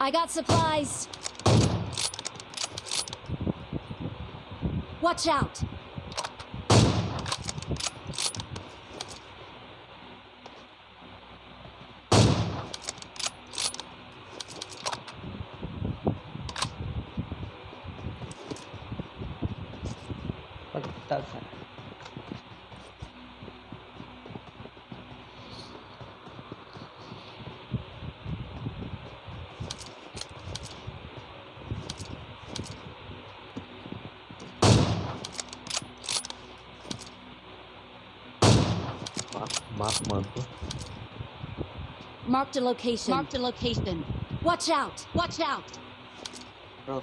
I got supplies. Watch out. That's it. Mark Manto. Marked a location. Marked a location. Watch out! Watch out! Bro,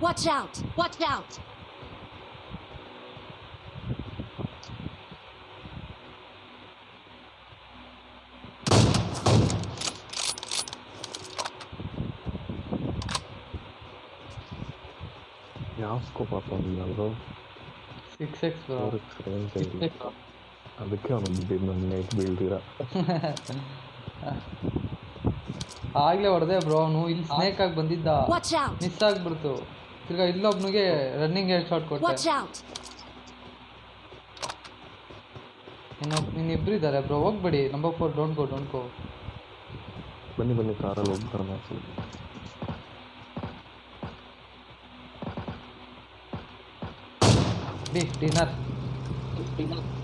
Watch out! Watch out! Yeah, I'll scope up on the bro. ಅವ್ರಿಗೆ range ಇಲ್ಲ ಅದಕ್ಕೆ ಅವನು ನನ್ನ night ಬೀಳ್ದಿರ ಆಗ್ಲೇ ಹೊಡೆದೆ bro ಅವನು ಇಲ್ಲಿ snake ಆಗಿ ಬಂದಿದ್ದ Watch out. ಮಿಸ್ ಆಗ್ಬಿಡ್ತು ತಿರ್ಗಾ ಇಲ್ಲೊಬ್ನಿಗೆ ರನ್ನಿಂಗ್ ಹೆಡ್ ಶಾಟ್ ಕೊಟ್ಟೆ Watch out. ಇನ್ನೊಬ್ ಇನ್ನಿಬ್ರು ಇದ್ದಾರೆ ಬ್ರೋ ಹೋಗ್ಬೇಡಿ number four don't go don't go ಬನ್ನಿ ಬನ್ನಿ ಕಾರಲ್ಲಿ Nih, dinat. Dinat.